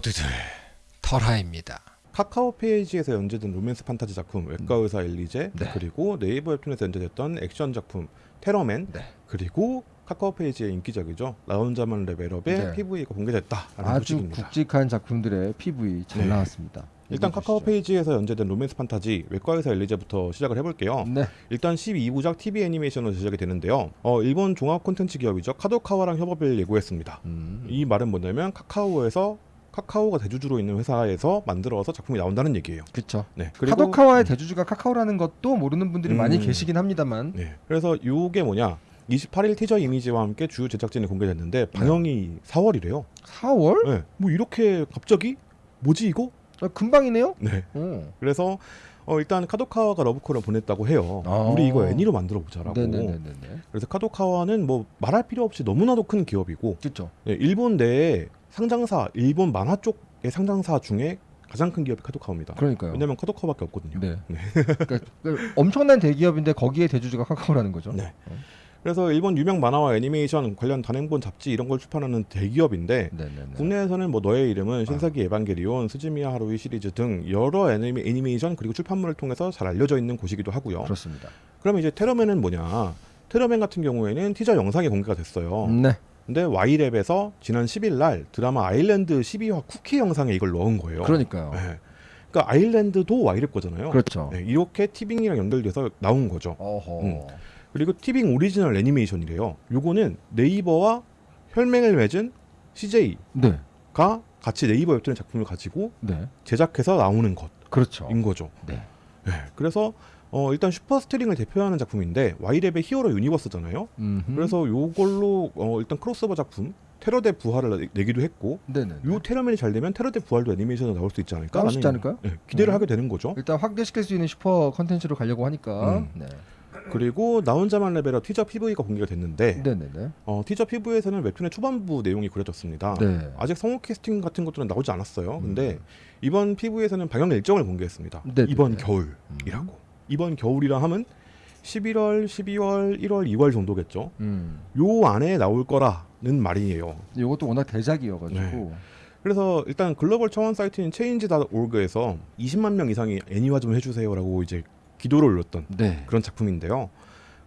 모두들 털하입니다. 카카오 페이지에서 연재된 로맨스 판타지 작품 외과 의사 엘리제 네. 그리고 네이버 웹툰에서 연재됐던 액션 작품 테러맨 네. 그리고 카카오 페이지의 인기작이죠 나 혼자만 레벨업의 네. PV가 공개됐다라는 아주 소식입니다. 굵직한 작품들의 PV 잘 네. 나왔습니다. 일단 카카오 주시죠. 페이지에서 연재된 로맨스 판타지 외과의사 엘리제부터 시작을 해볼게요. 네. 일단 12부작 TV 애니메이션으로 제작이 되는데요. 어, 일본 종합 콘텐츠 기업이죠 카도카와랑 협업을 예고했습니다. 음. 이 말은 뭐냐면 카카오에서 카카오가 대주주로 있는 회사에서 만들어서 작품이 나온다는 얘기예요. 그렇죠. 네. 카도카와의 대주주가 카카오라는 것도 모르는 분들이 많이 음. 계시긴 합니다만 네. 그래서 요게 뭐냐? 28일 티저 이미지와 함께 주요 제작진이 공개됐는데 방영이 4월이래요. 4월? 네. 뭐 이렇게 갑자기 뭐지 이거? 아, 금방이네요. 네. 어. 그래서 어, 일단 카도카와가 러브콜을 보냈다고 해요. 아. 우리 이거 애니로 만들어 보자라고. 네네네네. 그래서 카도카와는 뭐 말할 필요 없이 너무나도 큰 기업이고 그렇죠. 네, 일본 내에 상장사, 일본 만화 쪽의 상장사 중에 가장 큰 기업이 카도카와입니다. 그러니까요. 왜냐면 카도카와밖에 없거든요. 네. 그러니까, 그러니까 엄청난 대기업인데 거기에 대주주가 카카오라는 거죠. 네. 그래서 일본 유명 만화와 애니메이션 관련 단행본 잡지 이런 걸 출판하는 대기업인데 네네네. 국내에서는 뭐 너의 이름은 신세기 에반게리온, 스즈미야 하루이 시리즈 등 여러 애니메, 애니메이션 그리고 출판물을 통해서 잘 알려져 있는 곳이기도 하고요. 그렇습니다. 그러면 이제 테러맨은 뭐냐? 테러맨 같은 경우에는 티저 영상이 공개가 됐어요. 네. 근데 와이랩에서 지난 10일 날 드라마 아일랜드 12화 쿠키 영상에 이걸 넣은 거예요. 그러니까요. 네. 그러니까 아일랜드도 와이랩 거잖아요. 그렇죠. 네, 이렇게 티빙이랑 연결돼서 나온 거죠. 음. 그리고 티빙 오리지널 애니메이션이래요. 요거는 네이버와 혈맹을 맺은 CJ가 네. 같이 네이버 웹툰의 작품을 가지고 네. 제작해서 나오는 것인 그렇죠. 거죠. 네. 네, 그래서 어, 일단 슈퍼스트링을 대표하는 작품인데 와이랩의 hero universe잖아요. 음흠. 그래서 요걸로 어, 일단 크로스오버 작품 테러 대 부활을 내- 내기도 했고 네네. 요 테러맨이 잘 되면 테러 대 부활도 애니메이션으로 나올 수 있지 않을까? 나올 수 있지 않을까요? 네, 기대를 음. 하게 되는 거죠. 일단 확대시킬 수 있는 슈퍼 컨텐츠로 가려고 하니까. 음. 네. 그리고 나 혼자만 레벨업 티저 PV가 공개가 됐는데 네네네. 어, 티저 PV에서는 웹툰의 초반부 내용이 그려졌습니다. 네. 아직 성우 캐스팅 같은 것들은 나오지 않았어요. 음. 근데 이번 PV에서는 방영 일정을 공개했습니다. 네네네. 이번 겨울이라고. 이번 겨울이라 하면 11월, 12월, 1월, 2월 정도겠죠. 음. 요 안에 나올 거라는 말이에요. 이것도 워낙 대작이어가지고. 네. 그래서 일단 글로벌 청원 사이트인 change.org에서 20만 명 이상이 애니화 좀 해주세요라고 이제 기도를 올렸던 네. 그런 작품인데요.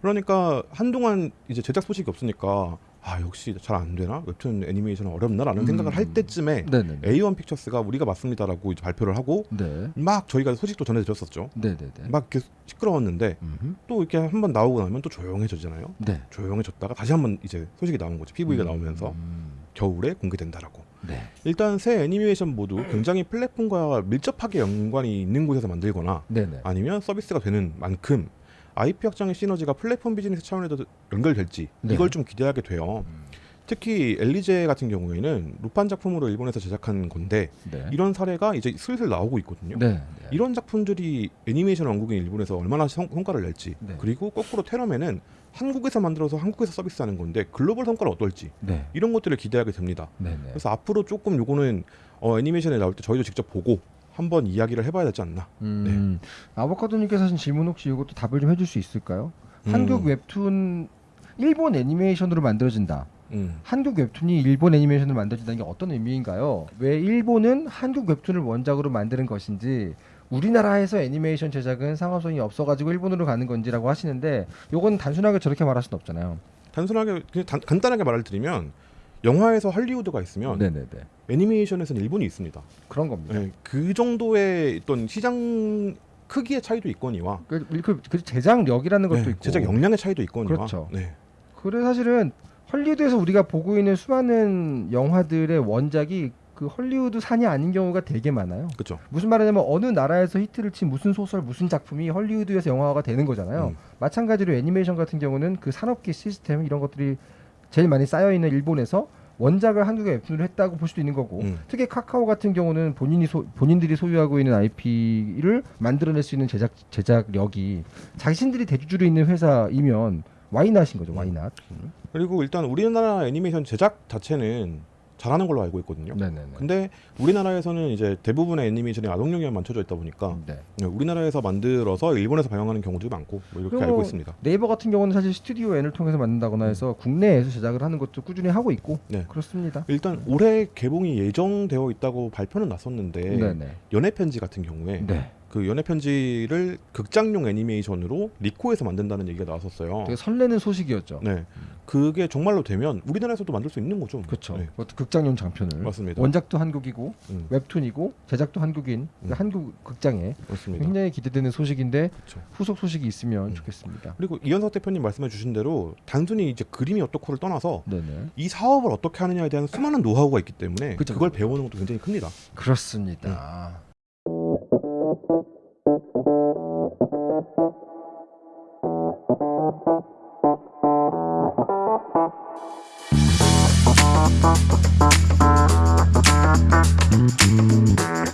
그러니까 한동안 이제 제작 소식이 없으니까 아 역시 잘 안 되나 웹툰 애니메이션은 어렵나라는 음. 생각을 할 때쯤에 네네네. A1 픽처스가 우리가 맞습니다라고 이제 발표를 하고 네. 막 저희가 소식도 전해드렸었죠. 네네네. 막 이렇게 시끄러웠는데 음흠. 또 이렇게 한 번 나오고 나면 또 조용해지잖아요. 네. 조용해졌다가 다시 한 번 이제 소식이 나온 거죠. PV가 음. 나오면서 음. 겨울에 공개된다라고. 네. 일단 새 애니메이션 모두 굉장히 플랫폼과 밀접하게 연관이 있는 곳에서 만들거나 네네. 아니면 서비스가 되는 만큼 IP 확장의 시너지가 플랫폼 비즈니스 차원에도 연결될지 네. 이걸 좀 기대하게 돼요. 음. 특히 엘리제 같은 경우에는 루판 작품으로 일본에서 제작한 건데 네. 이런 사례가 이제 슬슬 나오고 있거든요. 네. 네. 이런 작품들이 애니메이션 왕국인 일본에서 얼마나 성, 성과를 낼지 네. 그리고 거꾸로 테러맨은 한국에서 만들어서 한국에서 서비스하는 건데 글로벌 성과를 어떨지 네. 이런 것들을 기대하게 됩니다. 그래서 앞으로 조금 요거는 어, 애니메이션에 나올 때 저희도 직접 보고 한번 이야기를 해봐야 되지 않나. 음. 아보카도님께서 하신 질문 혹시 이것도 답을 좀 해줄 수 있을까요? 한국 음, 웹툰 일본 애니메이션으로 만들어진다. 음. 한국 웹툰이 일본 애니메이션으로 만들어진다는 게 어떤 의미인가요? 왜 일본은 한국 웹툰을 원작으로 만드는 것인지 우리나라에서 애니메이션 제작은 상업성이 없어가지고 일본으로 가는 건지라고 하시는데 요건 단순하게 저렇게 말할 수는 없잖아요. 단순하게 그냥 단, 간단하게 말을 드리면 영화에서 할리우드가 있으면 네네네. 애니메이션에서는 일본이 있습니다. 그런 겁니다. 네, 그 정도의 어떤 시장 크기의 차이도 있거니와 그, 그, 그 제작력이라는 것도 네, 있고 제작 역량의 차이도 있거니와 그렇죠. 네. 그래 사실은 헐리우드에서 우리가 보고 있는 수많은 영화들의 원작이 그 헐리우드 산이 아닌 경우가 되게 많아요. 그렇죠. 무슨 말이냐면 어느 나라에서 히트를 친 무슨 소설 무슨 작품이 헐리우드에서 영화화가 되는 거잖아요. 음. 마찬가지로 애니메이션 같은 경우는 그 산업계 시스템 이런 것들이 제일 많이 쌓여 있는 일본에서 원작을 한국에 웹툰을 했다고 볼 수도 있는 거고 음. 특히 카카오 같은 경우는 본인이 소, 본인들이 소유하고 있는 IP를 만들어낼 수 있는 제작 제작력이 자신들이 대주주로 있는 회사이면 와이낫인 거죠. 와이낫. 그리고 일단 우리나라 애니메이션 제작 자체는 잘하는 걸로 알고 있거든요. 네네네. 근데 우리나라에서는 이제 대부분의 애니메이션이 아동용에만 맞춰져 있다 보니까 네. 네, 우리나라에서 만들어서 일본에서 방영하는 경우도 많고 뭐 이렇게 알고 있습니다. 네이버 같은 경우는 사실 스튜디오 N을 통해서 만든다거나 해서 국내에서 제작을 하는 것도 꾸준히 하고 있고 네. 그렇습니다. 일단 올해 개봉이 예정되어 있다고 발표는 났었는데 네네. 연애 편지 같은 경우에 네. 그 연애 편지를 극장용 애니메이션으로 리코에서 만든다는 얘기가 나왔었어요. 되게 설레는 소식이었죠. 네, 그게 정말로 되면 우리나라에서도 만들 수 있는 거죠. 그렇죠. 네, 극장용 장편을 맞습니다. 원작도 한국이고 음, 웹툰이고 제작도 한국인 그러니까 음. 한국 극장에 맞습니다. 굉장히 기대되는 소식인데 그렇죠. 후속 소식이 있으면 음. 좋겠습니다. 그리고 이현석 대표님 말씀해주신 대로 단순히 이제 그림이 어떻고를 떠나서 네네. 이 사업을 어떻게 하느냐에 대한 수많은 노하우가 있기 때문에 그쵸, 그걸 그쵸, 배우는 것도 굉장히 큽니다. 그렇습니다. Thank you.